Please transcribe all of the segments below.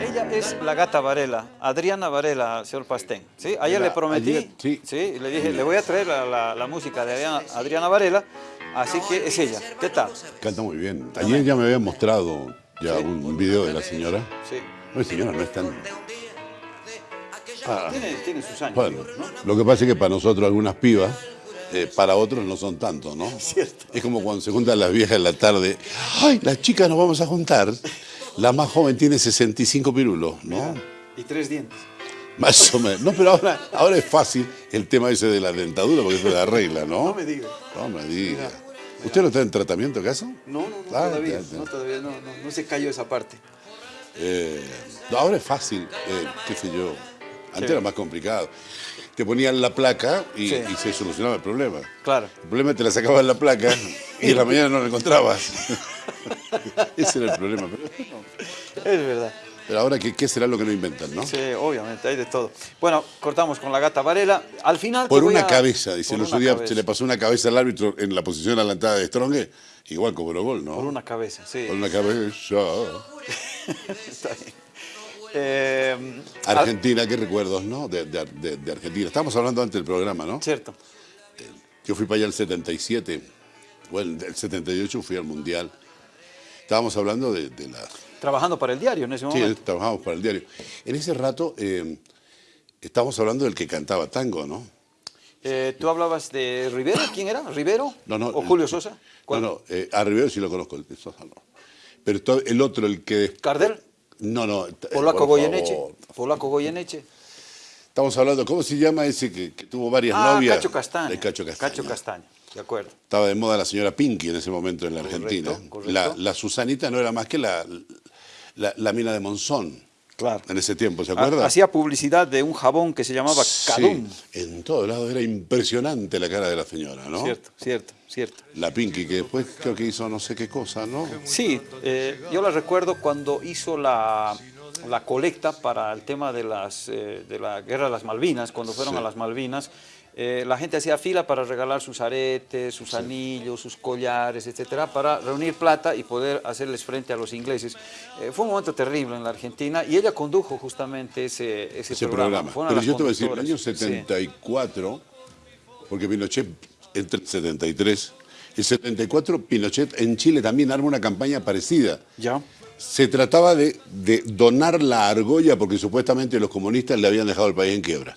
Ella es la gata Varela, Adriana Varela, señor Pastén. ¿sí? Ayer Mira, le prometí, ayer, sí. ¿sí? le dije, le voy a traer la, la- la música de Adriana, Adriana Varela, así que es ella. ¿Qué tal? Canta muy bien. Ayer ya me habían mostrado ya un, un video de la señora. Sí. No, señora, no es tan... Ah, Tiene, tiene sus años. bueno, lo que pasa es que para nosotros algunas pibas, eh, para otros no son tanto, ¿no? Cierto. Es como cuando se juntan las viejas en la tarde. ¡Ay, las chicas nos vamos a juntar! La más joven tiene 65 pirulos, ¿no? Y tres dientes. Más o menos. No, pero ahora, ahora es fácil el tema ese de la dentadura porque eso la regla, ¿no? No me diga. No me diga. ¿Usted no está en tratamiento acaso? No, no, no, Ah, todavía, no, todavía no, no, no se cayó esa parte. Eh, ahora es fácil, eh, qué sé yo. Antes Sí. era más complicado. Te ponían la placa y, Sí. y se solucionaba el problema. Claro. El problema es que te la sacaban la placa y en la mañana no la encontrabas. Ese era el problema. Pero, Es verdad. pero ahora, ¿qué, ¿qué será lo que no inventan, no? Sí, obviamente, hay de todo. Bueno, cortamos con la gata Varela. Al final. Por una a- cabeza, dice. El otro día cabeza. se le pasó una cabeza al árbitro en la posición adelantada de Strong, igual cobró gol, ¿no? Por una cabeza, sí. Por una cabeza. Está bien. Eh, Argentina, qué recuerdos, ¿no? De, de- de- de Argentina. Estábamos hablando antes del programa, ¿no? cierto. Yo fui para allá el 77, bueno, el 78 fui al Mundial. Estábamos hablando de, la... Trabajando para el diario en ese Sí, momento. trabajamos para el diario. En ese rato eh, estábamos hablando del que cantaba tango, ¿no? Eh, ¿Tú hablabas de Rivero? ¿Quién era? ¿Rivero? No, no. ¿O Julio Sosa? No, ¿Cuál? no, eh, a Rivero sí lo conozco, el de Sosa no. Pero el otro, el que... ¿Cardel? No, no. eh, ¿Polaco Goyeneche? ¿Polaco Goyeneche? Estamos hablando, ¿cómo se llama ese que, que tuvo varias Ah, novias? Cacho Castaña. El Cacho Castaña. Cacho Castaña, de acuerdo. Estaba de moda la señora Pinky en ese momento en la Correcto, Argentina. correcto. La, la Susanita no era más que la, la, la mina de Monzón. Claro. En ese tiempo, ¿se acuerda? Hacía publicidad de un jabón que se llamaba Sí, Cadum. en todos lados era impresionante la cara de la señora, ¿no? Cierto, cierto, cierto. La Pinky, que después creo que hizo no sé qué cosa, ¿no? Sí, eh, yo la recuerdo cuando hizo la, la colecta para el tema de, las, eh, de la guerra de las Malvinas, cuando fueron Sí. a las Malvinas. Eh, la gente hacía fila para regalar sus aretes, sus anillos, sus collares, etcétera, para reunir plata y poder hacerles frente a los ingleses. Eh, fue un momento terrible en la Argentina y ella condujo justamente ese, ese, Ese programa. Pero yo te voy a decir, el año conductoras. Sí. 74, porque Pinochet entra en el 73, el 74 Pinochet en Chile también arma una campaña parecida. Ya. Se trataba de, de donar la argolla porque supuestamente los comunistas le habían dejado el país en quiebra.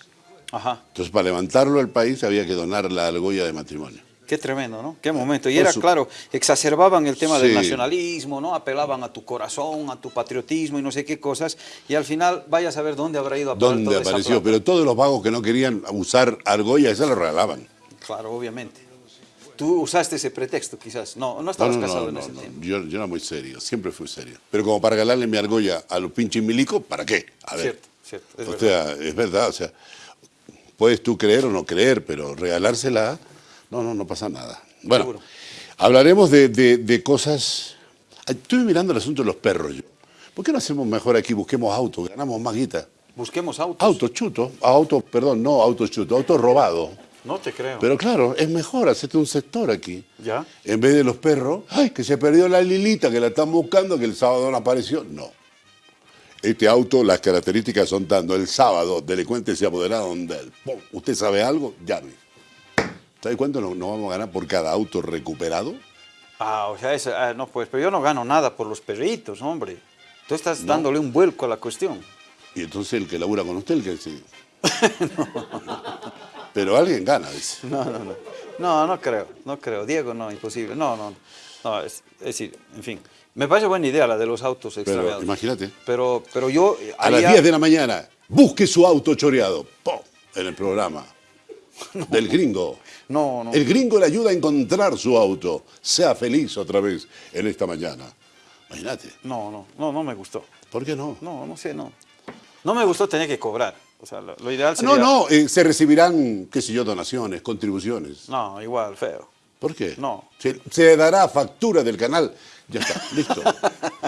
Ajá. Entonces, para levantarlo al país había que donar la argolla de matrimonio. Qué tremendo, ¿no? Qué momento. Y era, claro, exacerbaban el tema del nacionalismo, ¿no? Apelaban a tu corazón, a tu patriotismo y no sé qué cosas. Y al final, vaya a saber dónde habrá ido a parar ¿Dónde toda apareció? Pero todos los vagos que no querían usar argolla, esa lo regalaban. Claro, obviamente. Tú usaste ese pretexto, quizás. No, no estabas no, casado no, en ese no. tiempo. Yo, yo era muy serio, siempre fui serio. Pero como para regalarle mi argolla a los pinches milicos, ¿para qué? A ver. Cierto, cierto. Es o verdad. sea, es verdad, o sea, puedes tú creer o no creer, pero regalársela, no, no, no pasa nada. Bueno, Seguro. hablaremos de, de- de cosas... Estoy mirando el asunto de los perros yo. ¿Por qué no hacemos mejor aquí, busquemos autos, ganamos más guita? Busquemos autos. Autos chutos, autos, perdón, no autos chutos, autos robados. No te creo. Pero claro, es mejor hacerte un sector aquí. ¿Ya? En vez de los perros, ay, que se perdió la Lilita, que la están buscando, que el sábado no apareció. No. Este auto, las características son dando el sábado, delincuentes se apoderaron de él. Pum, ¿Usted sabe algo? Llame. ¿Sabe cuánto nos, nos vamos a ganar por cada auto recuperado? Ah, o sea, esa- ah, no, pues, pero yo no gano nada por los perritos, hombre. Tú estás dándole un vuelco a la cuestión. Y entonces el que labura con usted, el que sí. Pero alguien gana, dice. No, no, no. No, no creo, no creo. Diego, no, imposible. No, no, no. Es, es decir, en fin. Me parece buena idea la de los autos Pero extraviados. imagínate, Pero, pero yo a las haría- 10 de la mañana, busque su auto choreado. ¡Pum! En el programa. Del gringo. No, no. El gringo le ayuda a encontrar su auto. Sea feliz otra vez en esta mañana. Imagínate. No, no, no, no me gustó. ¿Por qué no? No, no sé, no. No me gustó tener que cobrar. O sea, lo, lo ideal sería... No, no, eh, se recibirán, qué sé yo, donaciones, contribuciones. No, igual, feo. ¿Por qué? No. Se, se dará factura del canal. Ya está, listo.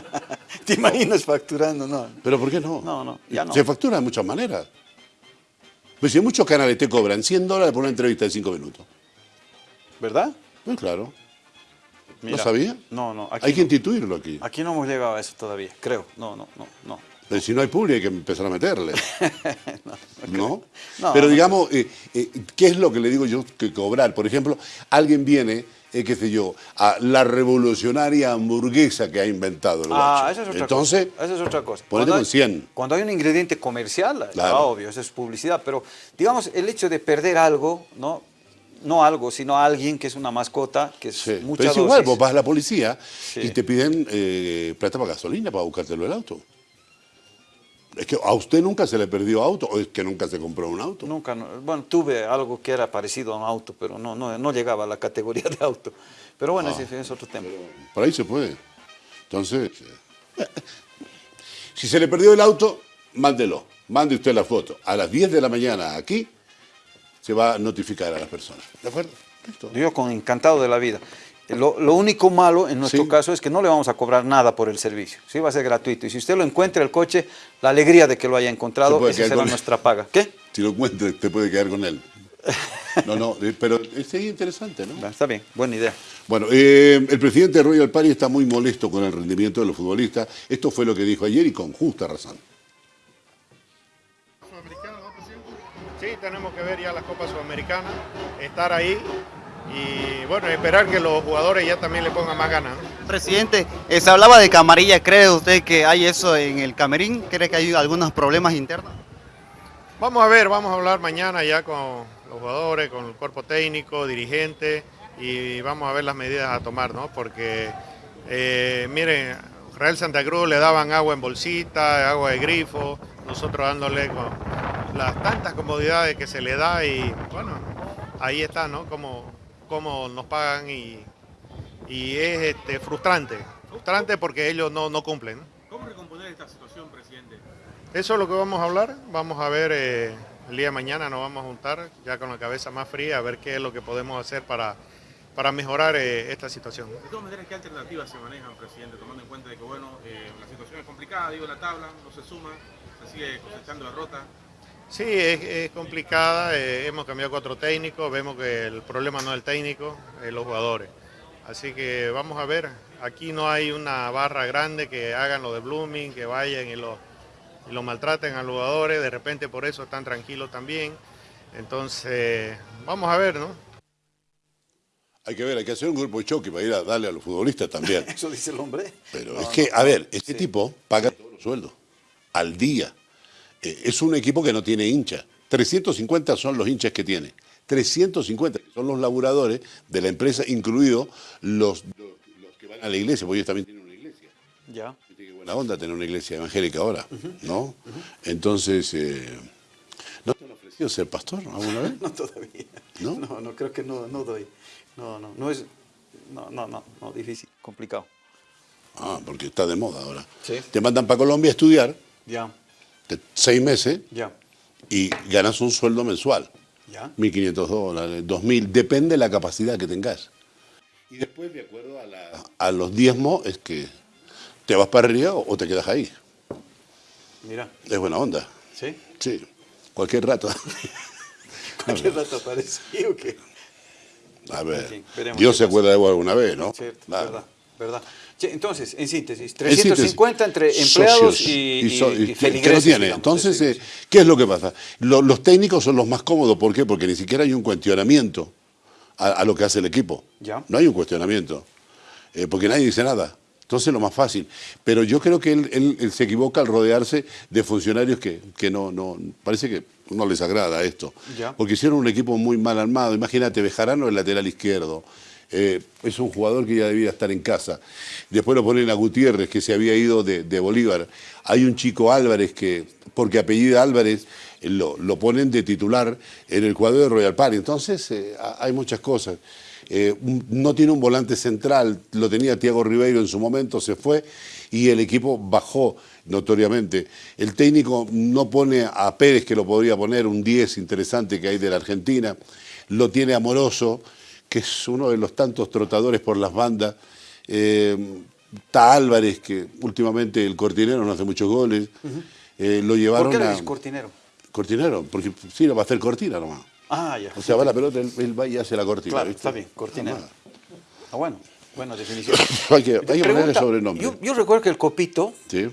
¿Te imaginas facturando? No. ¿Pero por qué no? No, no, ya no. Se factura de muchas maneras. Pues si muchos canales te cobran 100 dólares por una entrevista de 5 minutos. ¿Verdad? Pues claro. Mira, ¿No sabía? No, no. Aquí Hay que instituirlo aquí. Aquí no hemos llegado a eso todavía, creo. No, no, no, no. Pero si no hay público hay que empezar a meterle. ¿No? No, Pero digamos, eh, eh, ¿qué es lo que le digo yo que cobrar? Por ejemplo, alguien viene, eh, qué sé yo, a la revolucionaria hamburguesa que ha inventado el Ah, guacho. esa es otra Entonces, cosa. Esa es otra cosa. Cuando hay- 100. Cuando hay un ingrediente comercial, Claro. obvio, eso es publicidad, pero digamos el hecho de perder algo, ¿no? No algo, sino alguien que es una mascota, que es Sí. mucha Pero es dosis. igual, vos vas a la policía Sí. y te piden eh, plata para gasolina para buscártelo el auto. Es que a usted nunca se le perdió auto o es que nunca se compró un auto. Nunca, no- bueno, tuve algo que era parecido a un auto, pero no, no, no llegaba a la categoría de auto. Pero bueno, Ah. ese es otro tema. Por ahí se puede. Entonces, eh, si se le perdió el auto, mándelo. Mande usted la foto. A las 10 de la mañana aquí se va a notificar a las personas. ¿De acuerdo? Listo. Yo con encantado de la vida. Lo, lo único malo en nuestro Sí. caso es que no le vamos a cobrar nada por el servicio. Sí, va a ser gratuito. Y si usted lo encuentra el coche, la alegría de que lo haya encontrado, esa será con- nuestra paga. ¿Qué? Si lo encuentra, te puede quedar con él. No, no, eh, pero es interesante, ¿no? Está bien, buena idea. Bueno, eh, el presidente de Royal Party está muy molesto con el rendimiento de los futbolistas. Esto fue lo que dijo ayer y con justa razón. Sí, tenemos que ver ya la Copa Sudamericana, estar ahí y bueno, esperar que los jugadores ya también le pongan más ganas. Presidente, eh, se hablaba de camarilla, ¿cree usted que hay eso en el camerín? ¿Cree que hay algunos problemas internos? Vamos a ver, vamos a hablar mañana ya con los jugadores, con el cuerpo técnico, dirigente y vamos a ver las medidas a tomar, ¿no? Porque, eh, miren, Real Santa Cruz le daban agua en bolsita, agua de grifo, nosotros dándole con las tantas comodidades que se le da y bueno, ahí está, ¿no? Como, como nos pagan y, y es este, frustrante, frustrante porque ellos no, no cumplen. ¿Cómo recomponer esta situación, presidente? Eso es lo que vamos a hablar. Vamos a ver eh, el día de mañana, nos vamos a juntar ya con la cabeza más fría a ver qué es lo que podemos hacer para, para mejorar eh, esta situación. De todas maneras, ¿qué alternativas se manejan, presidente? Tomando en cuenta de que, bueno, eh, la situación es complicada, digo, la tabla no se suma, se sigue cosechando derrota. Sí, es, es complicada. eh, hemos cambiado cuatro técnicos. Vemos que el problema no es el técnico, es los jugadores. Así que vamos a ver. Aquí no hay una barra grande que hagan lo de Blooming, que vayan y lo, y lo maltraten a los jugadores. De repente por eso están tranquilos también. Entonces, vamos a ver, ¿no? Hay que ver, hay que hacer un grupo de choque para ir a darle a los futbolistas también. Eso dice el hombre. Pero No, es que, no, a ver, este Sí. tipo paga todos los sueldos, al día. Eh, es un equipo que no tiene hincha. 350 son los hinchas que tiene. 350 que son los laburadores de la empresa, incluidos los, los, los que van a la iglesia, porque ellos también tienen una iglesia. Ya. Qué buena onda tener una iglesia evangélica ahora, ¿no? Entonces, eh, ¿no te han ofrecido ser pastor alguna vez? No todavía. ¿No? No, no, creo que no, no doy. No, no, no es. No, no, no, no, difícil, complicado. Ah, porque está de moda ahora. Sí. Te mandan para Colombia a estudiar, Ya, seis meses, y ganas un sueldo mensual. ya. 1.500 dólares, 2.000, depende de la capacidad que tengas. Y después, de acuerdo a, la- a los diezmos, es que te vas para arriba o, te quedas ahí. Mira, Es buena onda. ¿sí? Sí, cualquier rato. Cualquier rato aparece. ¿sí o qué? A ver, veremos Dios se acuerda de vos alguna vez, ¿no? Cierto, verdad, verdad. Entonces, en síntesis, En síntesis, 350 entre empleados socios y, y, so- y que- que, feligreses, no tiene. digamos, Entonces, eh. ¿qué es lo que pasa? Lo- los técnicos son los más cómodos. ¿Por qué? Porque ni siquiera hay un cuestionamiento a, a lo que hace el equipo. Ya. No hay un cuestionamiento. Eh, porque nadie dice nada. Entonces, lo más fácil. Pero yo creo que él, él- él se equivoca al rodearse de funcionarios que, que no, no. Parece que no les agrada esto. Ya. Porque hicieron un equipo muy mal armado. Imagínate, Bejarano, el lateral izquierdo. Eh, es un jugador que ya debía estar en casa. Después lo ponen a Gutiérrez, que se había ido de, Bolívar. Hay un chico Álvarez que, porque apellida Álvarez, lo, lo ponen de titular en el cuadro de Royal Party. Entonces, eh, ha- hay muchas cosas. Eh, no tiene un volante central, lo tenía Tiago Ribeiro en su momento, se fue y el equipo bajó notoriamente. El técnico no pone a Pérez, que lo podría poner, un 10 interesante que hay de la Argentina, lo tiene Amoroso, que es uno de los tantos trotadores por las bandas. Eh, está Álvarez, que últimamente el cortinero no hace muchos goles. Eh, lo ¿Por llevaron qué le a. cortinero? Cortinero, porque sí, lo va a hacer cortina nomás. Ah, ya. O sea, va la pelota, él, él va y hace la cortina. Claro, ¿viste? está bien, cortinero. Ah, bueno, buena definición. Hay que, hay que ponerle sobrenombre. Yo, yo recuerdo que el Copito, Sí.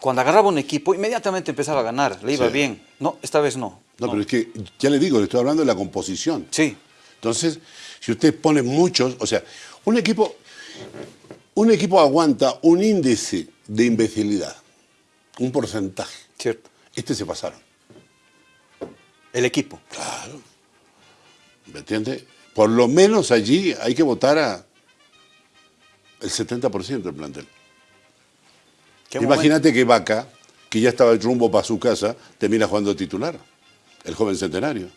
cuando agarraba un equipo, inmediatamente empezaba a ganar, le iba Sí. bien. No, esta vez no. No, pero es que, ya le digo, le estoy hablando de la composición. Sí, Entonces, si usted pone muchos, o sea, un equipo, un equipo aguanta un índice de imbecilidad, un porcentaje. cierto. Este se pasaron. El equipo. Claro. ¿Me entiende? Por lo menos allí hay que votar a el 70% del plantel. ¿Qué Imagínate que Vaca, que ya estaba el rumbo para su casa, termina jugando titular, el joven centenario.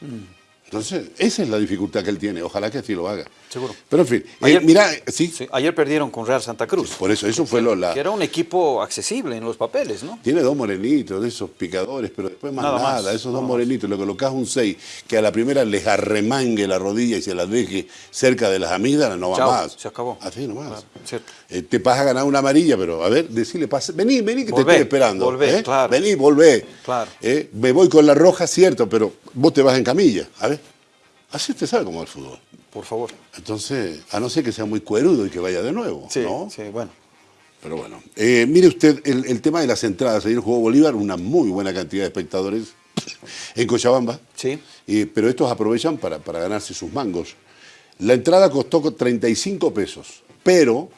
Mm. Entonces, esa es la dificultad que él tiene. Ojalá que así lo haga. Seguro. Pero en fin, eh, Ayer- mira, sí, Sí, ayer perdieron con Real Santa Cruz. por eso, eso fue lo, la, Que era un equipo accesible en los papeles, ¿no? Tiene dos morenitos, de esos picadores, pero después más Nada nada. más, esos dos morenitos, le colocas un 6 que a la primera les arremangue la rodilla y se las deje cerca de las amígdalas, no va Chao, más. se acabó. Así nomás. Claro, cierto. Eh, te vas a ganar una amarilla, pero a ver, decirle, pase, vení, vení que Volvé, te estoy esperando. volvé, ¿eh? claro. Vení, volvé. Claro. Eh, me voy con la roja, cierto, pero vos te vas en camilla. A ver, así usted sabe cómo es el fútbol. Por favor. Entonces, a no ser que sea muy cuerudo y que vaya de nuevo, Sí, ¿no? sí, bueno. Pero bueno, eh, mire usted el, el tema de las entradas. Ayer jugó Bolívar, una muy buena cantidad de espectadores en Cochabamba. Sí. Eh, pero estos aprovechan para, para ganarse sus mangos. La entrada costó co- 35 pesos, pero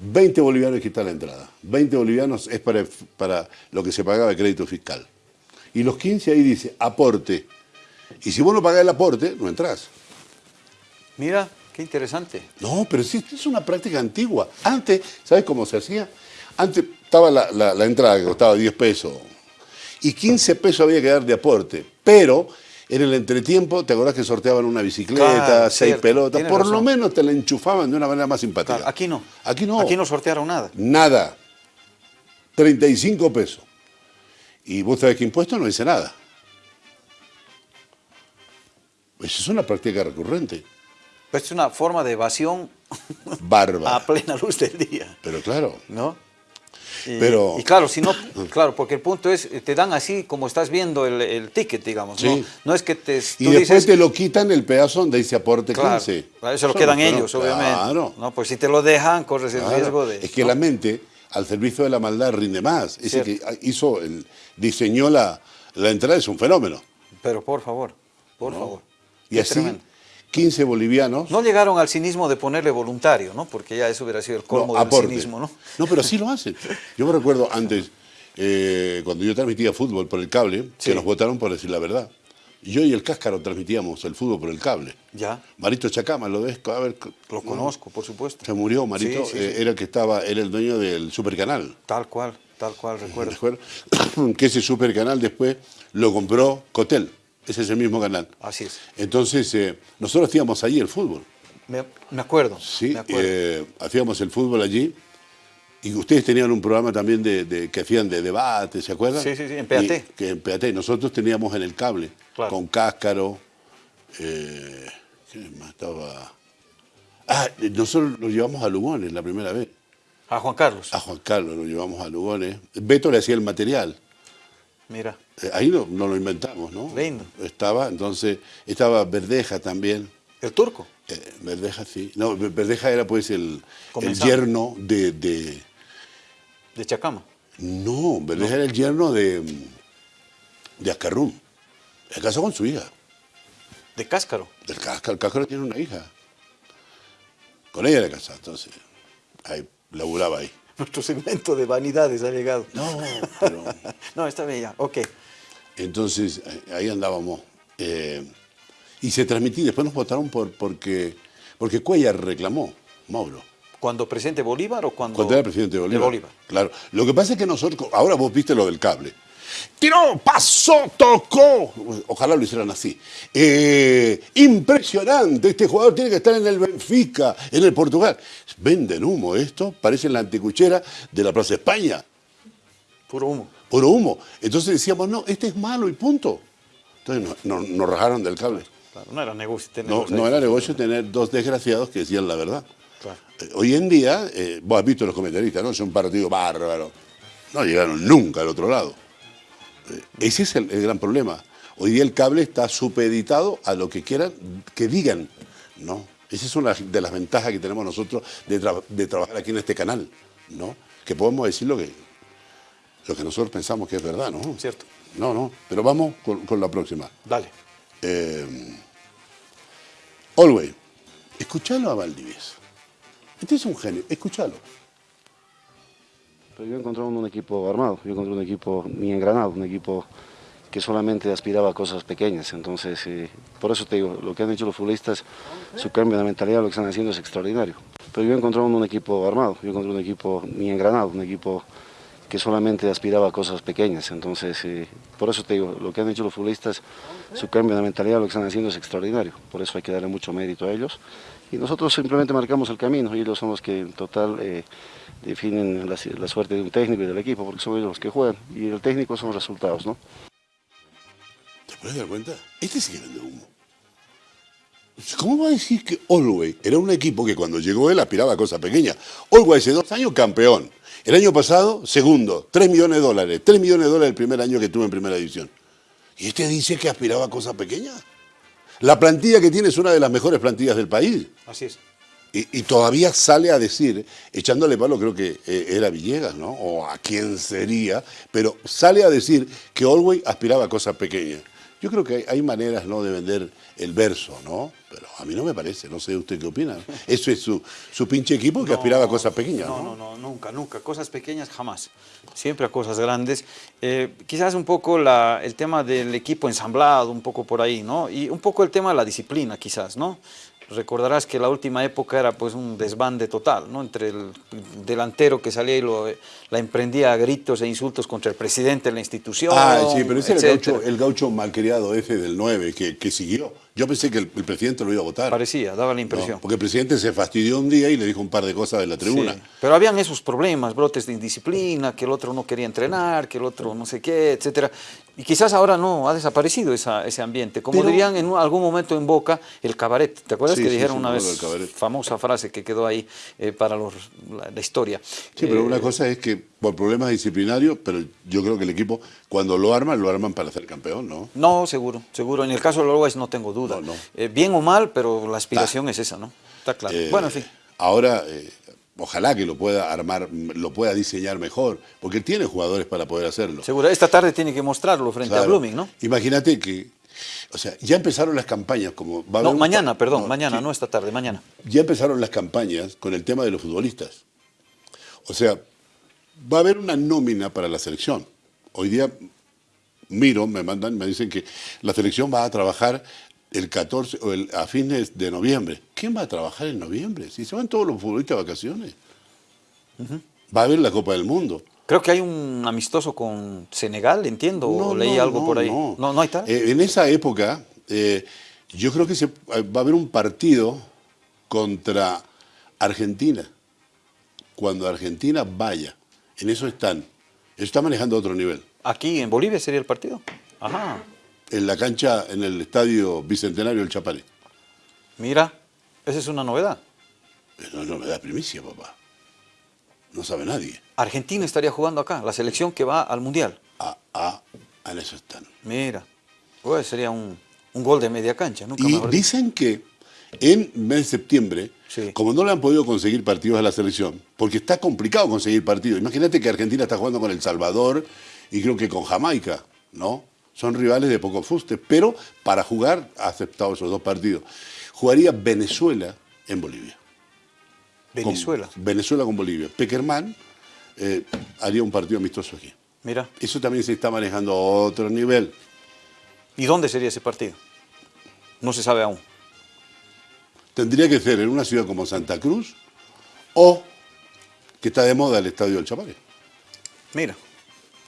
20 bolivianos quita la entrada. 20 bolivianos es para, para lo que se pagaba de crédito fiscal. Y los 15 ahí dice aporte. Y si vos no pagás el aporte, no entras. Mira, qué interesante. No, pero sí, es una práctica antigua. Antes, ¿sabes cómo se hacía? Antes estaba la, la- la entrada que costaba 10 pesos y 15 pesos había que dar de aporte, pero en el entretiempo, ¿te acordás que sorteaban una bicicleta, Claro, seis cierto, pelotas? Por lo menos te la enchufaban de una manera más simpática. Claro, aquí no. Aquí no. Aquí no sortearon nada. Nada. 35 pesos. Y vos sabés que impuesto no dice nada. Esa es una práctica recurrente. Pues es una forma de evasión Bárbara. a plena luz del día, Pero claro. ¿no? Y, Pero- y claro, si no, claro, porque el punto es, eh, te dan así como estás viendo el, el ticket, digamos, ¿no? Sí. No es que te... Y después dices, te lo quitan el pedazo donde dice aporte claro, 15. claro, eso lo quedan no, ellos, obviamente. Claro. ¿no? Pues si te lo dejan, corres el claro. riesgo de... Es que ¿no? la mente al servicio de la maldad rinde más. Ese que hizo, el, diseñó la, la entrada es un fenómeno. Pero por favor, por favor. Y así, tremendo. 15 bolivianos. No llegaron al cinismo de ponerle voluntario, ¿no? Porque ya eso hubiera sido el colmo no, del aporte. cinismo, ¿no? No, pero sí lo hacen. Yo me recuerdo antes, eh, cuando yo transmitía fútbol por el cable, Sí. que nos votaron por decir la verdad. Yo y el Cáscaro transmitíamos el fútbol por el cable. Ya, Marito Chacama, lo ves, a ver, lo conozco, por supuesto. Se murió Marito, Sí, sí, eh, era el que estaba, era el dueño del supercanal. Tal cual, tal cual, recuerdo. Recuerdo que ese supercanal después lo compró Cotel, ese es el mismo canal. Así es. Entonces, eh, nosotros hacíamos allí el fútbol. Me, me acuerdo, Sí, me acuerdo. eh, hacíamos el fútbol allí. Y ustedes tenían un programa también de, de- que hacían de debate, ¿se acuerdan? Sí, sí, sí, en PAT. Y- que en PAT. Nosotros teníamos en el cable, Claro. con Cáscaro. Eh, ¿Quién más estaba? Ah, nosotros lo llevamos a Lugones la primera vez. A Juan Carlos, A Juan Carlos lo llevamos a Lugones. Beto le hacía el material. Mira, Eh, ahí no, no lo inventamos, ¿no? Lindo. Estaba, entonces, estaba Verdeja también. el turco. Eh, Verdeja, sí. No, Ver- Verdeja era pues el, yerno de, de- De Chacama. No, Verdeja era el yerno de, de Ascarrum. Se casó con su hija. De Cáscaro. El Cáscaro, el Cáscaro tiene una hija. Con ella era casado, entonces. Ahí, laburaba ahí. Nuestro segmento de vanidades ha llegado. No, pero... No, está bien ya, ok. Entonces, eh, ahí andábamos. eh, y se transmitía, después nos votaron por, porque, porque Cuellar reclamó, Mauro. ¿Cuando presidente Bolívar o cuando...? Cuando era presidente de Bolívar. De Bolívar. Claro. Lo que pasa es que nosotros, ahora vos viste lo del cable. Tiró, pasó, tocó. Ojalá lo hicieran así. Eh, impresionante, este jugador tiene que estar en el Benfica, en el Portugal. Venden humo esto, parece la anticuchera de la Plaza España. Puro humo. Puro humo. Entonces decíamos, no, este es malo y punto. Entonces nos, nos- nos rajaron del cable. Claro, no era negocio tener No, los no ahí. era negocio tener dos desgraciados que decían la verdad. Claro. Eh, Hoy en día, eh, vos has visto los comentaristas, ¿no? Es un partido bárbaro. No llegaron nunca al otro lado. Ese es el, el gran problema. Hoy día el cable está supeditado a lo que quieran que digan. ¿no? Esa es una de las ventajas que tenemos nosotros de, tra- de trabajar aquí en este canal. ¿no? Que podemos decir lo que, Lo que nosotros pensamos que es verdad, ¿no? Cierto. No, no, pero vamos con, con la próxima. Dale. Eh, Always, escuchalo a Valdivieso. Este es un genio, escuchalo. Pero yo encontré un equipo armado, yo encontré un equipo bien engranado, un equipo que solamente aspiraba a cosas pequeñas. Entonces, eh, por eso te digo, lo que han hecho los futbolistas, su cambio de mentalidad, lo que están haciendo es extraordinario. Pero yo encontré un equipo armado, yo encontré un equipo bien engranado, un equipo que solamente aspiraba a cosas pequeñas. Entonces, eh, por eso te digo, lo que han hecho los futbolistas, su cambio de mentalidad, lo que están haciendo es extraordinario. Por eso hay que darle mucho mérito a ellos. Y nosotros simplemente marcamos el camino y ellos son los que en total eh, definen la, suerte de un técnico y del equipo, porque son ellos los que juegan. Y el técnico son los resultados, ¿no? ¿Te puedes dar cuenta? Este sí que vende humo. ¿Cómo va a decir que Olwey era un equipo que cuando llegó él aspiraba a cosas pequeñas? Olwey hace dos años campeón. El año pasado, segundo, 3 millones de dólares. 3 millones de dólares el primer año que tuvo en primera división. ¿Y este dice que aspiraba a cosas pequeñas? La plantilla que tiene es una de las mejores plantillas del país. Así es. Y, y todavía sale a decir, echándole palo, creo que eh, era Villegas, ¿no? O a quién sería, pero sale a decir que Olwey aspiraba a cosas pequeñas. Yo creo que hay, hay maneras, ¿no?, de vender el verso, ¿no? Pero a mí no me parece, no sé usted qué opina. Eso es su, su pinche equipo que aspiraba a cosas pequeñas, No, ¿no? no, no, nunca, nunca. Cosas pequeñas jamás. Siempre a cosas grandes. Eh, quizás un poco la, el tema del equipo ensamblado, un poco por ahí, ¿no? Y un poco el tema de la disciplina, quizás, ¿no? Recordarás que la última época era pues un desbande total, ¿no? Entre el delantero que salía y lo, la emprendía a gritos e insultos contra el presidente de la institución, Ah, sí, pero ese era el gaucho, el gaucho malcriado ese del 9 que, que siguió. Yo pensé que el, el presidente lo iba a votar. Parecía, daba la ¿no? impresión. Porque el presidente se fastidió un día y le dijo un par de cosas de la tribuna. Sí, Pero habían esos problemas, brotes de indisciplina, que el otro no quería entrenar, que el otro no sé qué, etcétera. Y quizás ahora no, ha desaparecido esa- ese ambiente. Como Pero- dirían en un- algún momento en Boca, el cabaret. ¿Te acuerdas Sí, que sí, dijeron una vez, famosa frase que quedó ahí eh, para los, la, la historia? Sí, pero Eh, una cosa es que por problemas disciplinarios, pero yo creo que el equipo, cuando lo arman, lo arman para ser campeón, ¿no? No, seguro, seguro. En el caso de los Uruguayos no tengo duda. No, no. Eh, bien o mal, pero la aspiración es esa, ¿no? Está claro. Eh, bueno, en fin. Ahora, eh, ojalá que lo pueda armar, lo pueda diseñar mejor, porque tiene jugadores para poder hacerlo. Seguro. Esta tarde tiene que mostrarlo frente a. Blooming, ¿no? Imagínate que, o sea, ya empezaron las campañas, como va No, un- mañana, perdón, no, mañana, sí, no esta tarde, mañana. ya empezaron las campañas con el tema de los futbolistas. O sea, va a haber una nómina para la selección. Hoy día miro, me mandan, me dicen que la selección va a trabajar el 14 o el, a fines de noviembre. ¿Quién va a trabajar en noviembre? Si se van todos los futbolistas de vacaciones. Va a haber la Copa del Mundo. Creo que hay un amistoso con Senegal, entiendo, o leí no, algo no, por ahí. No, No, no, hay tal. Eh, en esa época, eh, yo creo que se- va a haber un partido contra Argentina. Cuando Argentina vaya, en eso están. Eso está manejando a otro nivel. Aquí en Bolivia sería el partido. Ajá. En la cancha, en el estadio Bicentenario del Chapare. Mira, esa es una novedad. No, no me da primicia, papá. No sabe nadie. Argentina estaría jugando acá, la selección que va al Mundial. Ah, ah, en eso están. Mira, pues sería un, un gol de media cancha, nunca Y dicen que en mes de septiembre, Sí. como no le han podido conseguir partidos a la selección, porque está complicado conseguir partidos. Imagínate que Argentina está jugando con El Salvador y creo que con Jamaica, ¿no? Son rivales de poco fuste, pero para jugar ha aceptado esos dos partidos. Jugaría Venezuela en Bolivia. Con- Venezuela. Venezuela con Bolivia. Peckerman eh, haría un partido amistoso aquí. Mira, Eso también se está manejando a otro nivel. ¿y dónde sería ese partido? No se sabe aún. Tendría que ser en una ciudad como Santa Cruz o que está de moda el Estadio del Chapare. Mira,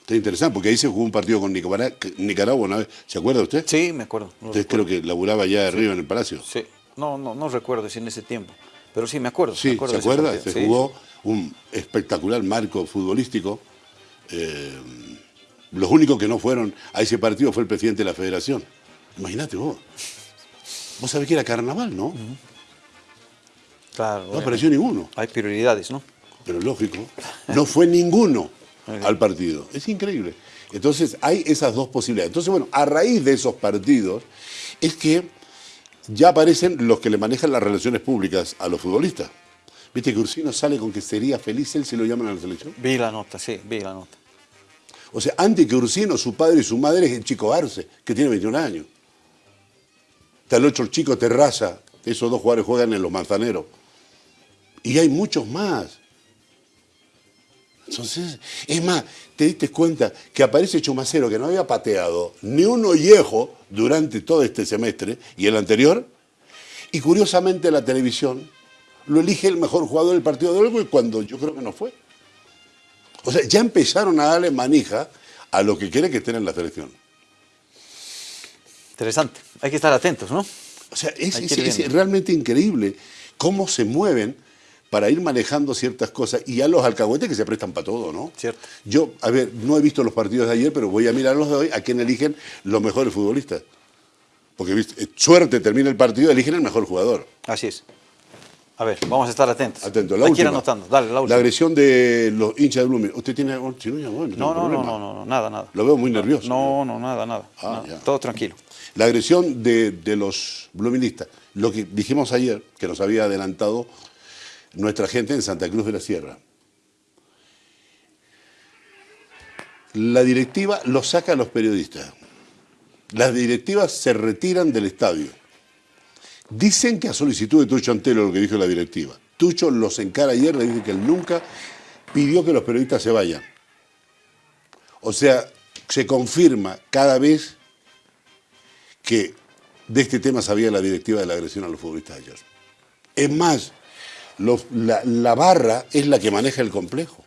Está interesante porque ahí se jugó un partido con Nicaragua, una vez. ¿Se acuerda usted? sí, me acuerdo. lo Usted recuerdo. creo que laburaba allá arriba en el Palacio. Sí, no, no, no recuerdo si en ese tiempo, pero sí me acuerdo. me Sí, acuerdo ¿se acuerda? Se Sí, jugó un espectacular marco futbolístico. Eh, los únicos que no fueron a ese partido fue el presidente de la federación. Imagínate vos. Vos sabés que era carnaval, ¿no? Claro, No apareció ninguno. hay prioridades, ¿no? pero lógico, no fue ninguno al partido. Es increíble. Entonces hay esas dos posibilidades. Entonces, bueno, a raíz de esos partidos es que ya aparecen los que le manejan las relaciones públicas a los futbolistas. Viste que Ursino sale con que sería feliz él si lo llaman a la selección. Vi la nota, sí, vi la nota. O sea, antes que Ursino, su padre y su madre es el chico Arce, que tiene 21 años. Está el otro chico Terraza, esos dos jugadores juegan en los manzaneros. Y hay muchos más. Entonces, es más, te diste cuenta que aparece Chumacero que no había pateado ni un ollejo durante todo este semestre y el anterior, y curiosamente la televisión lo elige el mejor jugador del partido de Uruguay cuando yo creo que no fue. O sea, ya empezaron a darle manija a lo que quiere que estén en la selección. Interesante. Hay que estar atentos, ¿no? O sea, es, realmente increíble cómo se mueven para ir manejando ciertas cosas y a los alcahuetes que se prestan para todo, ¿no? Cierto. Yo, a ver, no he visto los partidos de ayer, pero voy a mirar los de hoy, a quién eligen los mejores futbolistas. Porque, viste, eh, suerte, termina el partido, eligen el mejor jugador. Así es. A ver, vamos a estar atentos. Atento, la Hay que ir última. anotando. Dale, la La última. agresión de los hinchas de Blooming. ¿Usted tiene No, no, no, no, no, no, nada, nada. Lo veo muy nervioso. No, no, nada, nada. Ah, nada. Todo tranquilo. La agresión de, de los bluministas. Lo que dijimos ayer, que nos había adelantado nuestra gente en Santa Cruz de la Sierra. La directiva lo saca a los periodistas. Las directivas se retiran del estadio. Dicen que a solicitud de Tucho Antelo, lo que dijo la directiva. Tucho los encara ayer, le dice que él nunca pidió que los periodistas se vayan. O sea, se confirma cada vez que de este tema sabía la directiva de la agresión a los futbolistas ayer. Es más, los- la, la barra es la que maneja el complejo.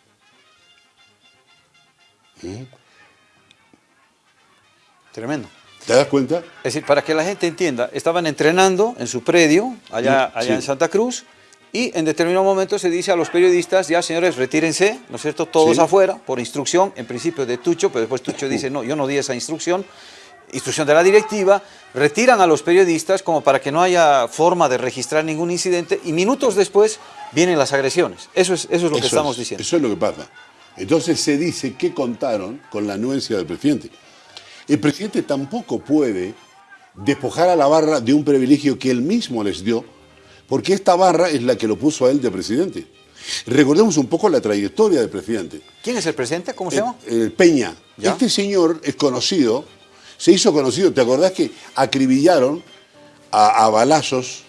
Tremendo. ¿Te das cuenta? Es decir, para que la gente entienda, estaban entrenando en su predio, allá, Sí, allá sí. en Santa Cruz, y en determinado momento se dice a los periodistas, ya señores, retírense, ¿no es cierto? Todos Sí. afuera, por instrucción, en principio de Tucho, pero después Tucho dice, no, yo no di esa instrucción, instrucción de la directiva, retiran a los periodistas como para que no haya forma de registrar ningún incidente, y minutos después vienen las agresiones. Eso es, eso es lo que estamos es, diciendo. Eso es lo que pasa. Entonces se dice que contaron con la anuencia del presidente. El presidente tampoco puede despojar a la barra de un privilegio que él mismo les dio, porque esta barra es la que lo puso a él de presidente. Recordemos un poco la trayectoria del presidente. ¿Quién es el presidente? ¿Cómo se Eh, llama? eh, Peña. ¿Ya? Este señor es conocido, se hizo conocido, ¿te acordás que acribillaron a, a balazos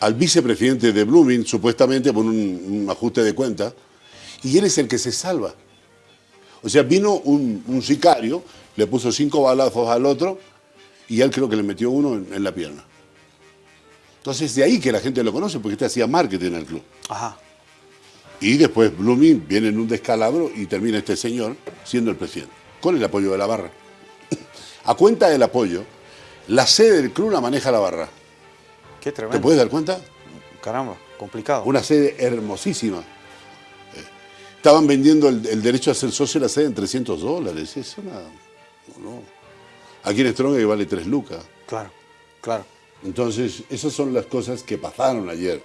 al vicepresidente de Blooming, supuestamente por un, un ajuste de cuenta, y él es el que se salva. O sea, vino un, un sicario, le puso cinco balazos al otro, y él creo que le metió uno en, en la pierna. Entonces, de ahí que la gente lo conoce, porque este hacía marketing en el club. Ajá. Y después Blooming viene en un descalabro y termina este señor siendo el presidente, con el apoyo de la barra. A cuenta del apoyo, la sede del club la maneja la barra. Qué ¿Te tremendo. puedes dar cuenta? Caramba, complicado. Una sede hermosísima. Eh, Estaban vendiendo el, el derecho a ser socio de la sede en 300 dólares. Es una... no, no. Aquí en Strong vale 3 lucas. Claro, claro. Entonces, esas son las cosas que pasaron ayer.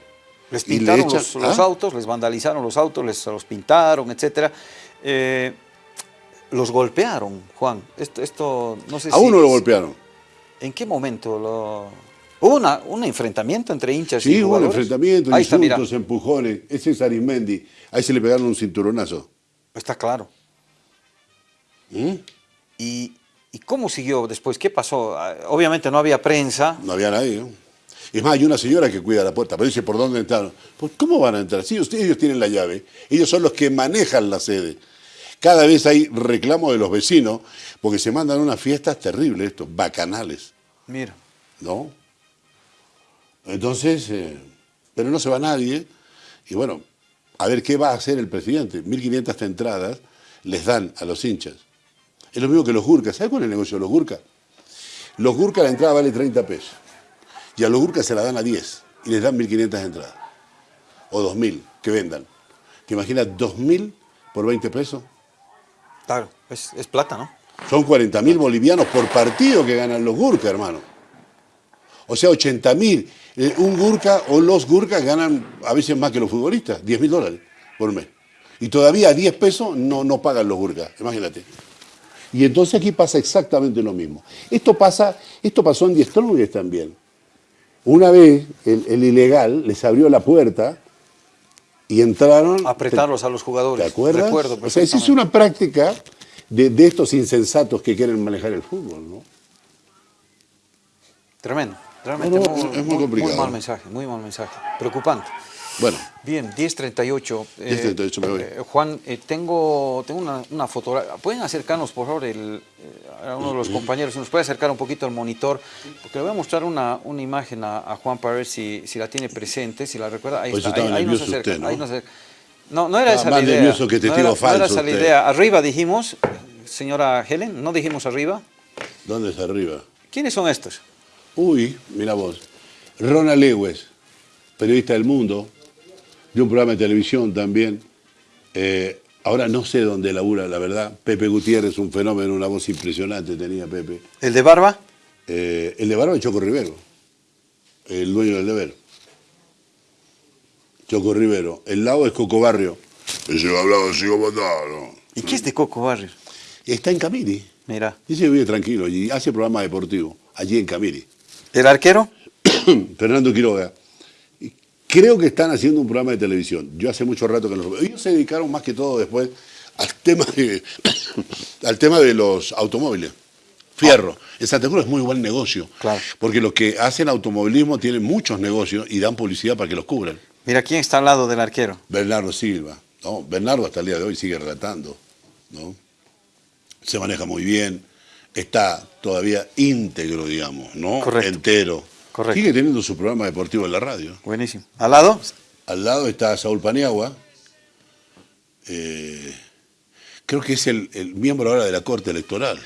Les le pintaron los, los ¿Ah? autos, les vandalizaron los autos, les los pintaron, etc. los golpearon, Juan. Esto, esto no sé A si- uno lo golpearon. ¿En qué momento lo...? Hubo una, un enfrentamiento entre hinchas y Sí, hubo un jugadores? enfrentamiento, Ahí está, insultos, empujones. Ese es Arismendi. Ahí se le pegaron un cinturonazo. Está claro. ¿Y, ¿Y cómo siguió después? ¿Qué pasó? Ah, Obviamente no había prensa. No había nadie. ¿no? Es más, hay una señora que cuida la puerta, pero dice, ¿por dónde entraron? Pues, ¿cómo van a entrar? Sí, ustedes, ellos tienen la llave. Ellos son los que manejan la sede. Cada vez hay reclamo de los vecinos, porque se mandan unas fiestas terribles, estos, bacanales, Mira. ¿no? Entonces, eh, pero no se va nadie. Y bueno, a ver qué va a hacer el presidente. 1.500 entradas les dan a los hinchas. Es lo mismo que los gurkas. ¿Sabes cuál es el negocio de los gurkas? Los gurkas la entrada vale 30 pesos. Y a los gurkas se la dan a 10 y les dan 1.500 entradas. O 2.000 que vendan. ¿Te imaginas 2.000 por 20 pesos? Claro, es, plata, ¿no? Son 40.000 bolivianos por partido que ganan los gurkas, hermano. O sea, 80.000. Eh, un gurka o los gurkas ganan a veces más que los futbolistas, 10.000 dólares por mes. Y todavía a 10 pesos no, no pagan los gurkas, imagínate. Y entonces aquí pasa exactamente lo mismo. Esto, pasa, esto pasó en Diez Strongest también. Una vez el ilegal les abrió la puerta y entraron... Apretarlos a los jugadores. ¿Te acuerdas? Recuerdo o sea, esa es una práctica de, de estos insensatos que quieren manejar el fútbol, ¿no? Tremendo, realmente No, no, muy, es muy complicado. mal mensaje, muy mal mensaje, preocupante. Bueno, Bien, 10.38. eh, 10:38 me voy. eh, Juan, eh, tengo, tengo una, una fotografía. ¿Pueden acercarnos, por favor, el, eh, a uno de los compañeros? Si nos puede acercar un poquito al monitor, porque le voy a mostrar una, una imagen a, a Juan para ver si, si la tiene presente, si la recuerda. Ahí Pues está, ahí, nos acerca. usted, ¿no? ahí nos acerca. No, no era esa la idea. que no era, no era esa la idea. Arriba dijimos, señora Helen, ¿no dijimos arriba? ¿dónde está arriba? ¿Quiénes son estos? Uy, mira vos. Ronald Lewis, periodista del mundo, de un programa de televisión también. Eh, ahora no sé dónde labura, la verdad. Pepe Gutiérrez, un fenómeno, una voz impresionante tenía Pepe. ¿El de barba? Eh, el de Barba es Choco Rivero, el dueño del deber. Choco Rivero. El lado es Coco Barrio. Ese hablaba así como tal, ¿no? ¿Y qué es de Coco Barrio? Está en Camiri. Mira. Dice que vive tranquilo y hace programa deportivo, allí en Camiri. ¿El arquero? Fernando Quiroga. Creo que están haciendo un programa de televisión. Yo hace mucho rato que no lo veo. Ellos se dedicaron más que todo después al tema de, al tema de los automóviles. Fierro. En Santa Cruz es muy buen negocio. Claro. Porque los que hacen automovilismo tienen muchos negocios y dan publicidad para que los cubran. Mira, ¿quién está al lado del arquero? Bernardo Silva. ¿no? Bernardo hasta el día de hoy sigue relatando. ¿no? Se maneja muy bien. Está todavía íntegro, digamos, ¿no? Correcto. Entero. Correcto. Sigue teniendo su programa deportivo en la radio. Buenísimo. ¿Al lado? Al lado está Saúl Paniagua. eh, creo que es el, el miembro ahora de la Corte Electoral.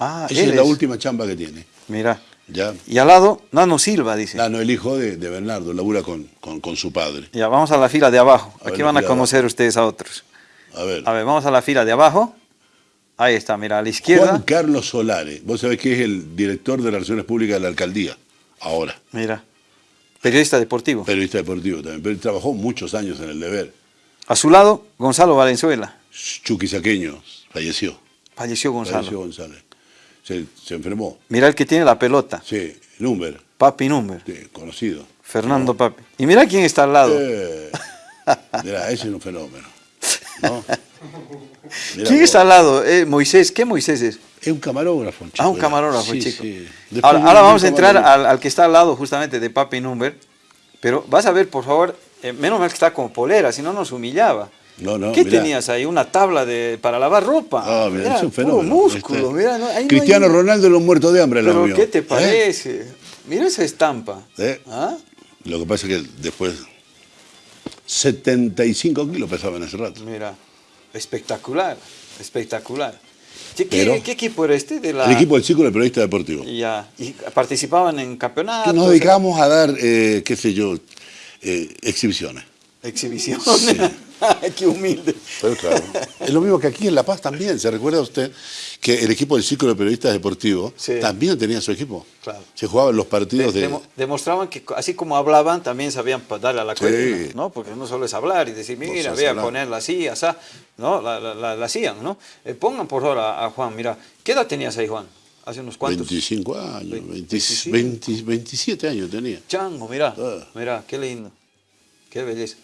Ah, Esa él es la es. última chamba que tiene. Mira. Ya. Y al lado, Nano Silva, dice. Ah, no, el hijo de, de Bernardo, labura con, con, con su padre. Ya, vamos a la fila de abajo. A Aquí van a conocer ustedes a otros. A ver. A ver, vamos a la fila de abajo. Ahí está, mira, a la izquierda. Juan Carlos Solare. Vos sabés que es el director de Relaciones Públicas de la alcaldía. Ahora. Mira. Periodista deportivo. Periodista deportivo también. Pero trabajó muchos años en el deber. A su lado, Gonzalo Valenzuela. Chucky Saqueño falleció. Falleció Gonzalo. Falleció González. Se, se enfermó. Mira el que tiene la pelota. Sí, Number. Papi Number. Sí, conocido. Fernando Papi. Y mira quién está al lado. Eh, mirá, ese es un fenómeno. ¿no? Mirá ¿Quién está al lado? Eh, Moisés. ¿Qué Moisés es? Es un camarógrafo, chico. Ah, un camarógrafo, Sí, chico. sí. Ahora, vamos a entrar al, al que está al lado justamente de Papi Number. Pero vas a ver, por favor, eh, menos mal que está con polera, si no nos humillaba. No, no, ¿Qué mirá. tenías ahí? ¿Una tabla de, para lavar ropa? Ah, mira, Era es un puro fenómeno. músculo, Este, mira, no- ahí no Cristiano hay- Ronaldo lo muerto de hambre la Pero. ¿qué te ¿Eh? parece? Mira esa estampa. ¿Eh? ¿Ah? Lo que pasa es que después 75 kilos pesaba en ese rato. Mira, espectacular, espectacular. ¿Qué, qué- Pero- qué equipo era este? De la... El equipo del Círculo de Periodista Deportivo. Ya, y participaban en campeonatos. Nos dedicamos a dar, eh, qué sé yo, eh, exhibiciones. Exhibición. qué humilde. Pero claro, es lo mismo que aquí en La Paz también. ¿Se recuerda usted que el equipo del Círculo de Periodistas Deportivos Sí. también tenía su equipo? Claro. Se jugaban los partidos De- de... demo- demostraban que así como hablaban, también sabían darle a la Sí. cuenta, ¿no? Porque no solo es hablar y decir, mira, voy a ponerla así, así, ¿no? La, la, la- la hacían, ¿no? Eh, pongan por favor a, Juan, mira, ¿qué edad tenías ahí, Juan? Hace unos cuantos. 25 años, Vein- 20 25. 20 27 años tenía. Chango, mira, Ah. mira, qué lindo, qué belleza.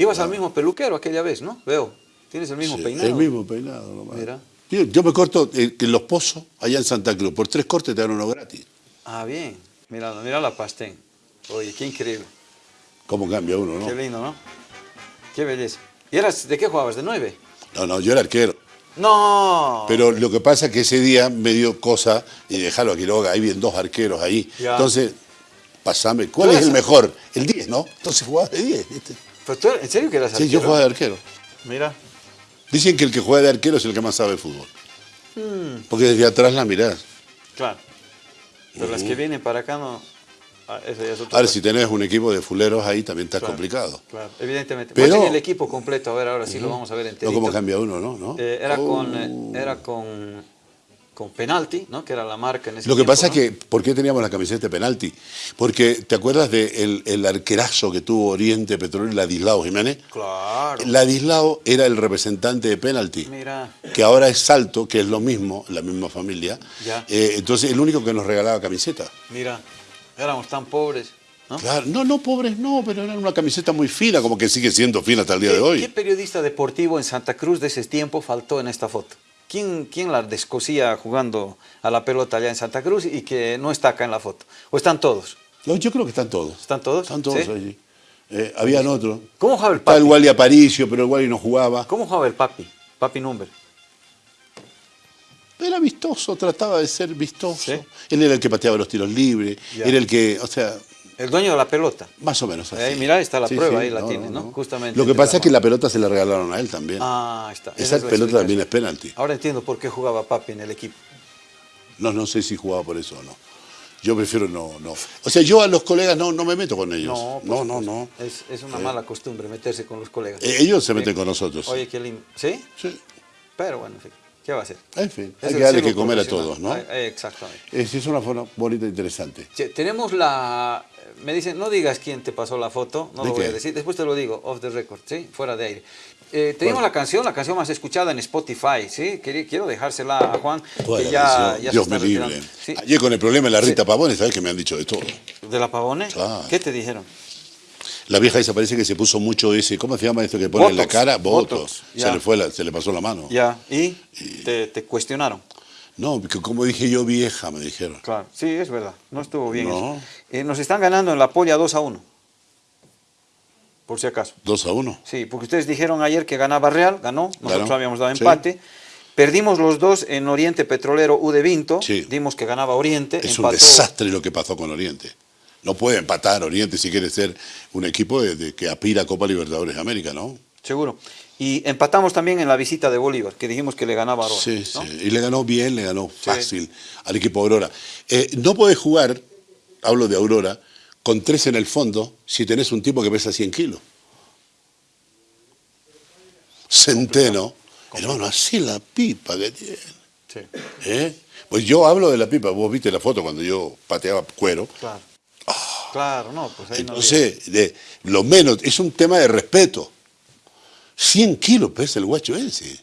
Ibas al mismo peluquero aquella vez, ¿no? Veo, tienes el mismo Sí, peinado. El mismo peinado nomás. Mira. Yo, yo me corto eh, en Los Pozos, allá en Santa Cruz. Por tres cortes te dan uno gratis. Ah, bien, mira, mira la pastén. Oye, qué increíble, ¿Cómo cambia uno, no? qué lindo, ¿no? Qué belleza. ¿Y eras, de qué jugabas? ¿De nueve? No, no, yo era arquero. No. Pero lo que pasa es que ese día me dio cosa y dejarlo a Quiroga, ahí vienen dos arqueros ahí. Ya. Entonces, pasame, ¿cuál ¿Tú es el mejor? El 10, ¿no? Entonces jugaba de 10, ¿viste? ¿Pero tú, ¿En serio que eras Sí, yo arquero? jugaba de arquero. Mira. Dicen que el que juega de arquero es el que más sabe fútbol. Hmm. Porque desde atrás la mirás. Claro. Pero las que vienen para acá no. ah, eso ya es otra Ahora, si tenés un equipo de fuleros ahí, también está Claro, complicado. Claro, evidentemente. Pero- el equipo completo, a ver, ahora sí lo vamos a ver No enterito. como cambia uno, ¿no? ¿No? Eh, era, Oh. con, eh, era con, con penalti, ¿no? Que era la marca en ese Lo que tiempo, pasa ¿no? es que, ¿por qué teníamos la camiseta de penalti? Porque, ¿te acuerdas del el arquerazo que tuvo Oriente Petrolero, Ladislao Jiménez? Claro. Ladislao era el representante de penalti. Mira. que ahora es Salto, que es lo mismo, la misma familia. Ya. Eh, entonces, el único que nos regalaba camiseta. Mira. Éramos tan pobres, ¿no? Claro, no, no, pobres, no, pero era una camiseta muy fina, como que sigue siendo fina hasta el día ¿Qué, de hoy. qué periodista deportivo en Santa Cruz de ese tiempo faltó en esta foto? ¿Quién, quién la descosía jugando a la pelota allá en Santa Cruz y que no está acá en la foto? ¿O están todos? No, yo creo que están todos. ¿Están todos? Están todos ¿Sí? allí. Eh, habían otros. ¿Cómo jugaba el Está el papi? Wally Aparicio, pero el Wally no jugaba. ¿Cómo jugaba el papi? Papi Number. Era vistoso, trataba de ser vistoso. Sí. Él era el que pateaba los tiros libres, Ya. era el que, o sea, El dueño de la pelota. más o menos así. Ahí, mirá, está la prueba, ahí la tiene, ¿no? Justamente Lo que pasa es que la pelota se la regalaron a él también. Ah, está. Esa es pelota también es penalti. Ahora entiendo por qué jugaba papi en el equipo. No, no sé si jugaba por eso o no. Yo prefiero no, no. O sea, yo a los colegas no, no me meto con ellos. No, no, no, no. Es, es una mala costumbre meterse con los colegas. Eh, ellos se meten con nosotros. Oye, qué lindo. ¿Sí? Sí. Pero bueno, en fin, ¿qué va a hacer? En fin, hay que darle que comer a todos, ¿no? Exactamente. Es, es una forma bonita e interesante. Tenemos la... Me dicen, no digas quién te pasó la foto, no ¿De lo voy qué? a decir, después te lo digo, off the record, ¿sí? Fuera de aire. Eh, tenemos la canción, la canción más escuchada en Spotify, ¿sí? Quiero dejársela a Juan, Toda que ya, ya se Dios está me libre. Sí, Ayer con el problema de la Rita Pavone, ¿sabes que me han dicho de todo? ¿De la Pavone? Claro. ¿Qué te dijeron? La vieja esa parece que se puso mucho ese, ¿cómo se llama esto que pone en la cara? Botox, Botox. Se le fue la- se le pasó la mano. Ya, ¿y? Te, te cuestionaron. No, que como dije yo vieja, me dijeron. Claro, sí, es verdad, no estuvo bien No. eso. Eh, nos están ganando en la polla 2 a 1, por si acaso. Dos a uno. Sí, porque ustedes dijeron ayer que ganaba Real, ganó, nosotros habíamos dado sí. empate. Perdimos los dos en Oriente Petrolero U de Vinto, Sí. dimos que ganaba Oriente, Es un desastre lo que pasó con Oriente. No puede empatar Oriente si quiere ser un equipo de, de que aspira a Copa Libertadores de América, ¿no? Seguro. Y empatamos también en la visita de Bolívar, que dijimos que le ganaba a Aurora. Sí, ¿no? sí. Y le ganó bien, le ganó fácil al equipo Aurora. Eh, no podés jugar, hablo de Aurora, con tres en el fondo si tenés un tipo que pesa 100 kilos. Centeno. Hermano, así la pipa que tiene. Sí, ¿eh? Pues yo hablo de la pipa. Vos viste la foto cuando yo pateaba cuero. claro. Claro, no, pues ahí no Entonces, de, lo menos, es un tema de respeto. 100 kilos pesa el guacho ese.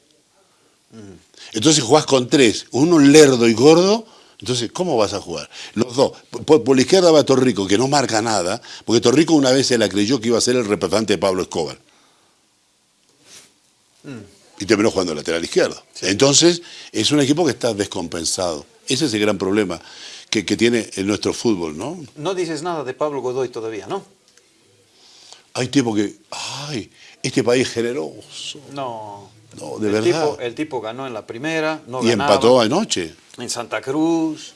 Entonces jugás con tres, uno lerdo y gordo, entonces, ¿cómo vas a jugar? Los dos. Por, por la izquierda va Torrico, que no marca nada, porque Torrico una vez se la creyó que iba a ser el representante de Pablo Escobar. Y terminó jugando lateral izquierdo. Entonces, es un equipo que está descompensado. Ese es el gran problema que, que tiene en nuestro fútbol, ¿no? No dices nada de Pablo Godoy todavía, ¿no? Hay tipos que, ay, este país es generoso. No. No, de el verdad. Tipo, el tipo ganó en la primera, no y ganaba. empató anoche. En Santa Cruz.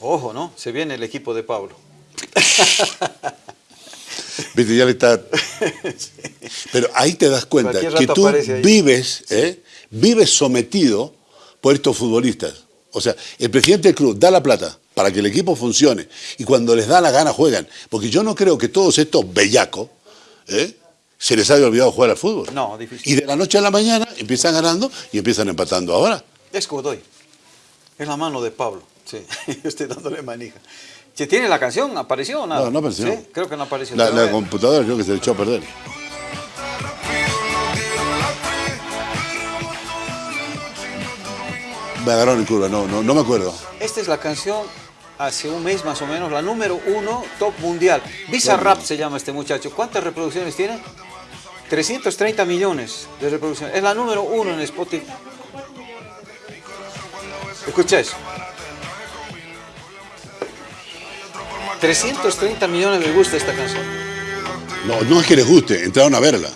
Ojo, ¿no? Se viene el equipo de Pablo. Viste, ya le está. Pero ahí te das cuenta que tú vives, ¿eh? vives sometido por estos futbolistas. O sea, el presidente del club da la plata para que el equipo funcione y cuando les da la gana juegan. Porque yo no creo que todos estos bellacos ¿eh? se les haya olvidado jugar al fútbol. No, difícil. Y de la noche a la mañana empiezan ganando y empiezan empatando ahora. Es Godoy. Es la mano de Pablo. Sí, yo estoy dándole manija. ¿Se tiene la canción? ¿Apareció o nada? No, no apareció. ¿Sí? Creo que no apareció. La, la computadora creo que se le echó a perder. Me agarraron en curva, no, no, no me acuerdo. Esta es la canción hace un mes más o menos, la número uno top mundial. Visa Rap se llama este muchacho. ¿Cuántas reproducciones tiene? 330 millones de reproducciones. Es la número uno en Spotify. Escucha eso. 330 millones les gusta esta canción. No, no es que les guste, entraron a verla.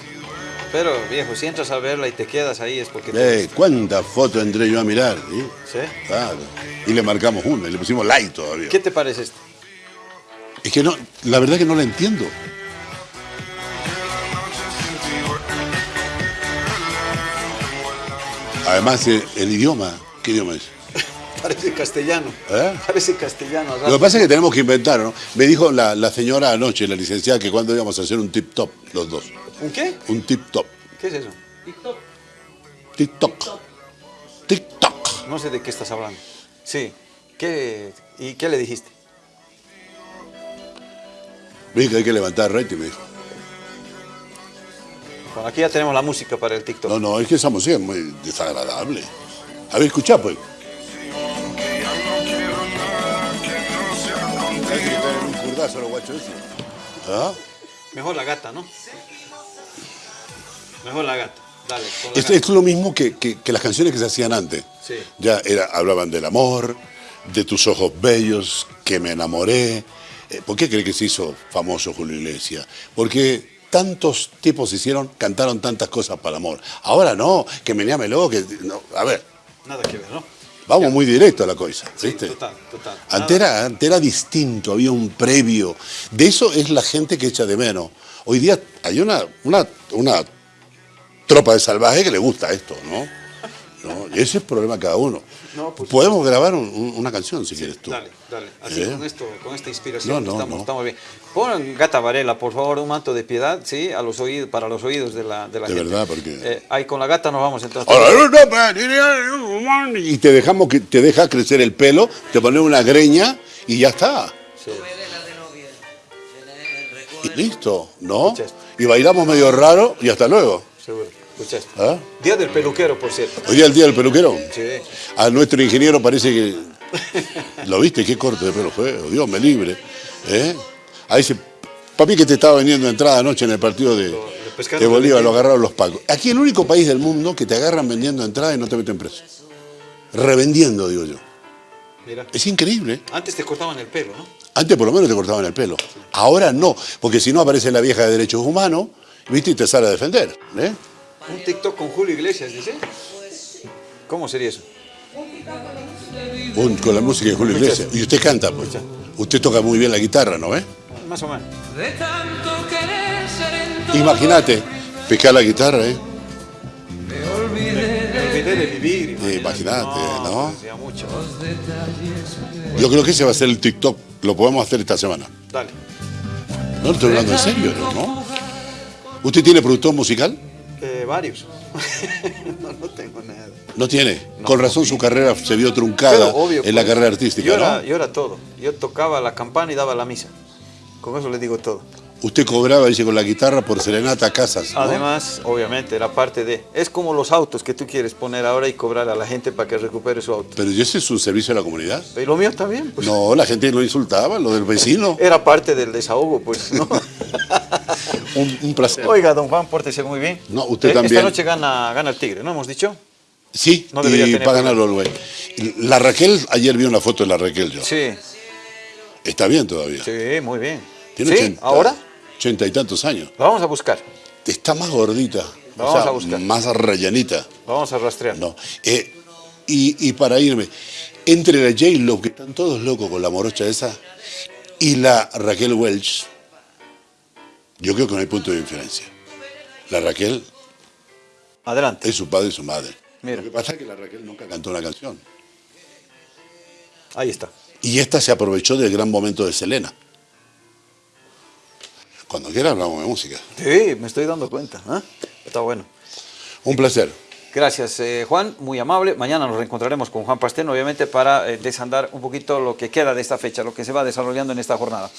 Pero viejo, si entras a verla y te quedas ahí es porque te Eh, ¿Cuántas fotos entré yo a mirar? ¿sí? ¿Sí? Claro. Y le marcamos una, y le pusimos like todavía. ¿Qué te parece esto? Es que no, la verdad que no la entiendo. Además, eh, el idioma, ¿qué idioma es? Parece castellano. ¿Eh? Parece castellano. Lo que pasa es que tenemos que inventar, ¿no? Me dijo la, la señora anoche, la licenciada, que cuando íbamos a hacer un tip top, los dos. ¿Un qué? Un tip top. ¿Qué es eso? TikTok. TikTok. No sé de qué estás hablando. Sí. ¿Qué, ¿Y qué le dijiste? Vi que hay que levantar rating, me dijo. Bueno, aquí ya tenemos la música para el TikTok. No, no, es que esa música es muy desagradable. A ver, escuchá, pues. un curdazo a los guachos ese. ¿Ah? Mejor la gata, ¿no? Mejor la gata. Dale, con la Es, es lo mismo que, que- que las canciones que se hacían antes. Sí. Ya era, hablaban del amor, de tus ojos bellos, que me enamoré. Eh, ¿Por qué cree que se hizo famoso Julio Iglesias? Porque tantos tipos hicieron, cantaron tantas cosas para el amor. Ahora no, que me lo que no, A ver, Nada que ver, ¿no? vamos muy directo a la cosa, Sí, ¿viste? total, total. Antes era, antes era distinto, había un previo. De eso es la gente que echa de menos. Hoy día hay una, una, una tropa de salvajes que le gusta esto, ¿no? ¿No? Y ese es el problema de cada uno. No, pues- Podemos grabar un- un- una canción si quieres tú. Dale, dale. Así ¿Eh? con esto, con esta inspiración No, no, estamos, no. estamos bien. Pon Gata Varela, por favor, un manto de piedad, sí, a los oídos, para los oídos de la, de la De gente. verdad, porque- Eh, ahí con la gata nos vamos entonces. Y te dejamos que te deja crecer el pelo, te pones una greña y ya está. Sí. Y listo, ¿no? Y bailamos medio raro y hasta luego. Seguro. ¿Ah? Día del peluquero, por cierto. Hoy día el día del peluquero. Sí. A nuestro ingeniero parece que. ¿Lo viste? Qué corte de pelo fue. Dios me libre. ¿Eh? Ahí dice, papi que te estaba vendiendo entrada anoche en el partido de, de Bolívar, lo agarraron los pacos. Aquí el único país del mundo que te agarran vendiendo entrada y no te meten preso. Revendiendo, digo yo. Mira. Es increíble. ¿eh? Antes te cortaban el pelo, ¿no? Antes por lo menos te cortaban el pelo. Ahora no, porque si no aparece la vieja de derechos humanos, ¿viste? Y te sale a defender. ¿eh? Un TikTok con Julio Iglesias, dice. ¿Cómo sería eso? Un- con la música de Julio Iglesias. Y usted canta, pues. Usted toca muy bien la guitarra, ¿no ves? Más o menos. de tanto querer ser en todo. Imagínate, pescar la guitarra, ¿eh? Me olvidé Me olvidé de vivir. Eh, imagínate, ¿no? pues, mucho. los detalles. Yo creo que ese va a ser el TikTok. Lo podemos hacer esta semana. Dale. No, estoy hablando en serio, ¿no? ¿Usted tiene productor musical? Varios. no, no tengo nada. No tiene. Con razón su carrera se vio truncada obvio, en la pues, carrera artística, yo era, ¿no? yo era todo. Yo tocaba la campana y daba la misa. Con eso le digo todo. Usted cobraba, dice, con la guitarra por serenata a casas. ¿no? Además, obviamente, era parte de... Es como los autos que tú quieres poner ahora y cobrar a la gente para que recupere su auto. Pero ¿y ese es un servicio a la comunidad? Y lo mío también, pues. No, la gente lo insultaba, lo del vecino. Era parte del desahogo, pues, ¿no? Un, un placer. Oiga, don Juan, pórtese muy bien. No, usted Eh, también. Esta noche gana, gana el Tigre, ¿no hemos dicho? Sí, No y tener para ganar. La Raquel, ayer vi una foto de la Raquel yo. Sí, Está bien todavía. sí, muy bien. Tiene ¿Sí? 80, ¿Ahora? Ochenta y tantos años. Lo vamos a buscar, Está más gordita. La o vamos sea, a buscar. Más rellenita. lo vamos a rastrear. No. Eh, y, y para irme, entre la J-Lo, que están todos locos con la morocha esa, y la Raquel Welch, yo creo que no hay punto de diferencia. La Raquel Adelante. es su padre y su madre. Mira. Lo que pasa es que la Raquel nunca cantó una canción. Ahí está. Y esta se aprovechó del gran momento de Selena. Cuando quiera hablamos de música. Sí, me estoy dando cuenta. ¿eh? Está bueno. Un placer. Gracias, eh, Juan, muy amable. Mañana nos reencontraremos con Juan Pastén, obviamente, para eh, desandar un poquito lo que queda de esta fecha, lo que se va desarrollando en esta jornada.